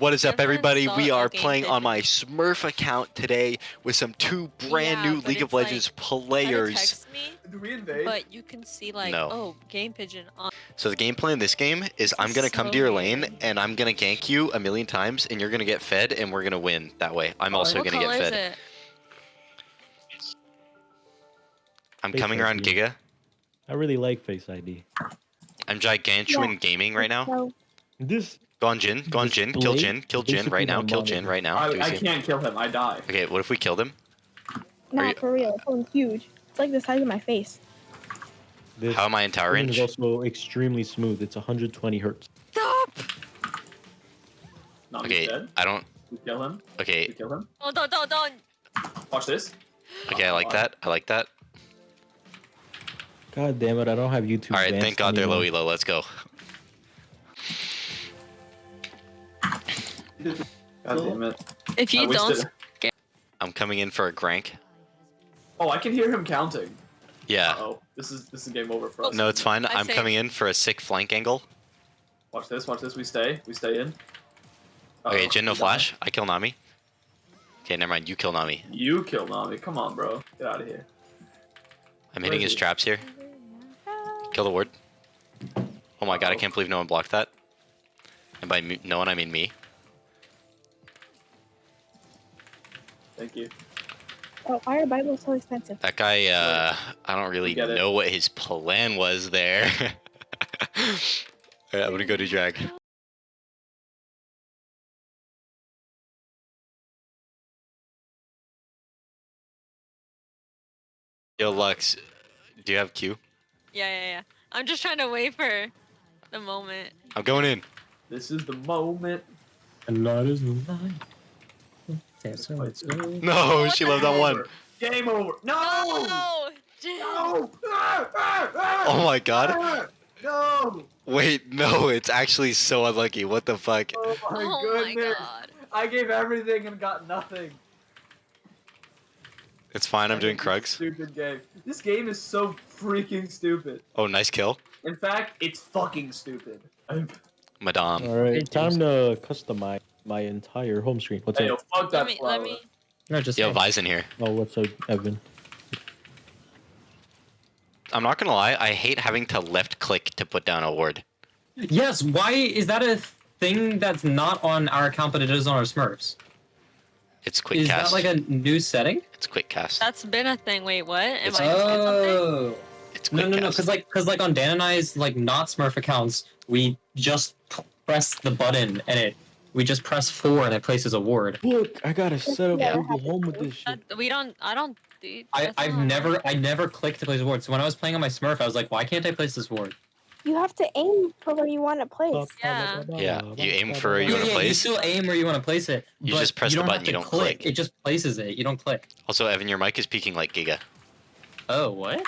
What is up, everybody? We are playing on my Smurf account today with some two brand Yeah, new League of it's like- Legends players. text me, Do we invade? but you can see like, No. oh, game pigeon on. So the gameplay in this game is I'm gonna come to so your lane weird. and I'm gonna gank you a million times and you're gonna get fed and we're gonna win that way. I'm also what gonna color get is fed. it? I'm Face coming around ID. Giga. I really like Face ID. I'm gigantuan gaming right now. This Go on Jhin. Go on Jhin. Kill Jhin. Kill Jhin right now. Kill. Jhin right now. I, I can't kill him. I die. Okay, what if we killed him? not you- for real. It's so huge. It's like the size of my face. this How am I in tower screen is range? also extremely smooth. It's 120 hertz. Stop! No, Okay, dead. I don't. We kill him. We Okay, kill him. Oh, don't, don't, don't. Watch this. okay, I like that. I like that. God damn it! I don't have YouTube. All right, thank God they're anymore. low elo. Let's go. God damn it. If I you wasted- don't, I'm coming in for a Grank. Oh, I can hear him counting. Yeah. Oh, this is this is game over for us. No, it's fine. I I'm say- coming in for a sick flank angle. Watch this. Watch this. We stay. We stay in. Okay, Uh-oh, Jhin, no flash. I kill Nami. Okay, never mind. You kill Nami. You kill Nami. Come on, bro. Get out of here. I'm Where hitting his he? traps here. Kill the ward. Oh my god, I can't believe no one blocked that. And by me, no one, I mean me. Thank you. Oh, why are Bibles so expensive? That guy, uh, I don't really know what his plan was there. Alright, I'm gonna go to drag. Yo, Lux, do you have Q? yeah, yeah, yeah. I'm just trying to wait for the moment. I'm going in. This is the moment. A lot is line. No, she loved that one. Game over. No. Oh, Jhin. No. Ah, Oh my god. No. Wait, no, it's actually so unlucky. What the fuck? Oh my oh goodness. my god. I gave everything and got nothing. It's fine, I'm doing This Krugs. Stupid game. This game is so freaking stupid. Oh, nice kill. In fact, it's fucking stupid. Madame. All right, time to customize my entire home screen. What's Hey, yo, up? fuck Let that me, flower. let me. No, just Yo, say- Vi's in here. Oh, what's up, Evan? I'm not gonna lie, I hate having to left click to put down a ward. Yes. Why is that a thing that's not on our account, but it is on our Smurfs? It's quick is cast. that like a new setting? It's quick cast. That's been a thing. Wait, what? Am It's- I missing? Oh. It's No, quick no, no. cast. Because like, because like on Dan and I's like not Smurf accounts, we just press the button and it, we just press four and it places a ward. Look, I gotta set up Yeah. Google Home with this shit. That- we don't. I don't. do- I I've never, right. I never clicked to place a ward. So when I was playing on my Smurf, I was like, why can't I place this ward? You have to aim for where you want to place. Yeah. Yeah, you aim for where you yeah, wanna yeah, you place? still aim where you want to place it. You just press the button, have you don't click. It just places it. You don't click. Also, Evan, your mic is peaking like Giga. Oh, what?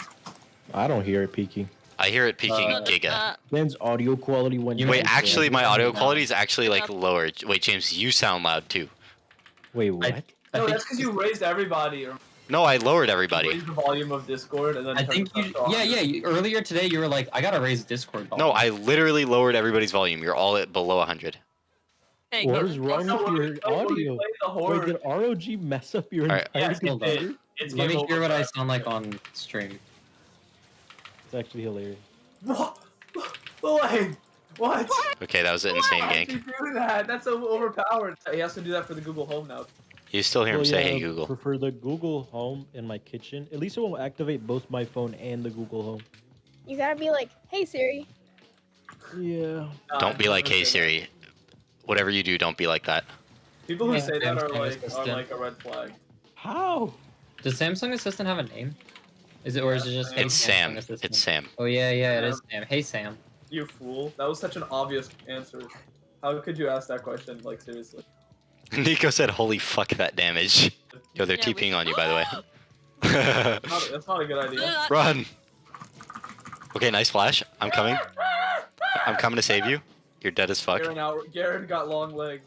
I don't hear it peaking. I hear it peaking Uh, Giga. Uh, Dan's audio quality went. You down Wait, actually, my audio quality is actually like Uh, lower. Wait, James, you sound loud too. Wait, what? I No, think- that's because you raised everybody. Or No, I lowered you everybody. raised the volume of Discord and then. I turned think the you. Yeah, yeah. You, earlier today, you were like, "I gotta raise Discord." volume." No, I literally lowered everybody's volume. You're all at below 100. hey, What go- is wrong with your we play- when we audio? play Wait, did ROG mess up your Alright. entire Yes, it hold computer? it's Let me hear what I sound like on stream. It's actually hilarious. What? Like, what? Okay, that was an insane Why did gank. you do that? That's so overpowered. He has to do that for the Google Home now. You still hear him Well, say, yeah, "Hey Google." For, for the Google Home in my kitchen, at least it will activate both my phone and the Google Home. You gotta be like, hey Siri. Yeah. Nah, Don't be like, "Hey say that. Siri." Whatever you do, don't be like that. People who Yeah, say that are Samsung like are like a red flag. How? Does Samsung Assistant have a name? Is it or is it just? It's Samsung Sam. It's Sam. Oh yeah, yeah, it is Sam. Hey Sam. You fool. That was such an obvious answer. How could you ask that question? Like seriously. Nico said, "Holy fuck, that damage." Yo, they're Yeah, we- TPing on you, by the way. Not- that's not a good idea. Run. Okay, nice flash. I'm coming. I'm coming to save you. You're dead as fuck. Garen out. Garen got long legs.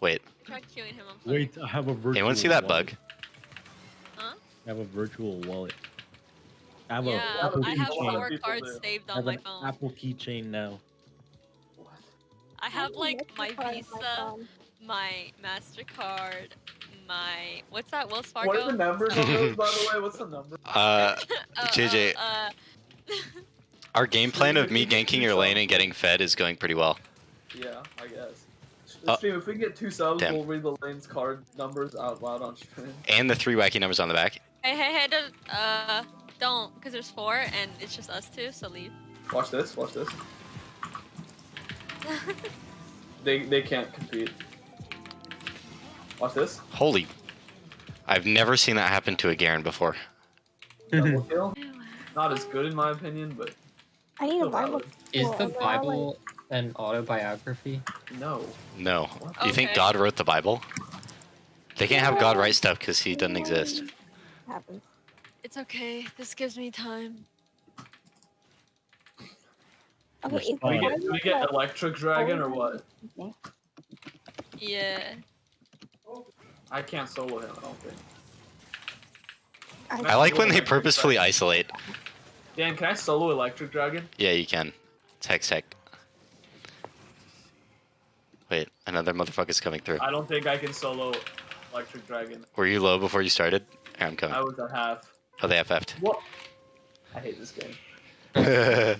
Wait, Try queuing him. I'm. Wait, I have a virtual. anyone see that wallet. bug? Huh? I have a virtual wallet. I have Yeah, a Apple I have keychain. four cards do. saved I on have my an phone. Apple keychain now. What? I have like my Visa, my Mastercard, my what's that Wells Fargo. What are the numbers on those, by the way? What's the number? Uh, Uh, JJ. Uh, uh, our game plan of me ganking your lane and getting fed is going pretty well. Yeah, I guess. Uh, Stream, if we can get two subs, damn. we'll read the lane's card numbers out loud on stream. And the three wacky numbers on the back. Hey, hey, hey, don't, uh, don't, because there's four and it's just us two, so leave. Watch this, watch this. They they can't compete. Watch this. Holy. I've never seen that happen to a Garen before. Double kill. Not as good in my opinion, but I need a still Bible. Is the Bible an autobiography? No. No. Do you think God wrote the Bible? They can't have God write stuff because he doesn't exist. Happens. It's okay. This gives me time. Okay, Respond. if Do we get, do we get electric dragon or what? Yeah. I can't solo him. I don't think. I like when they purposefully isolate. Dan, can I solo electric dragon? Yeah, you can. It's Hextech. Wait, another motherfucker's coming through. I don't think I can solo electric dragon. Were you low before you started? I'm coming. I was at half. Oh, they FF'd. What? I hate this game.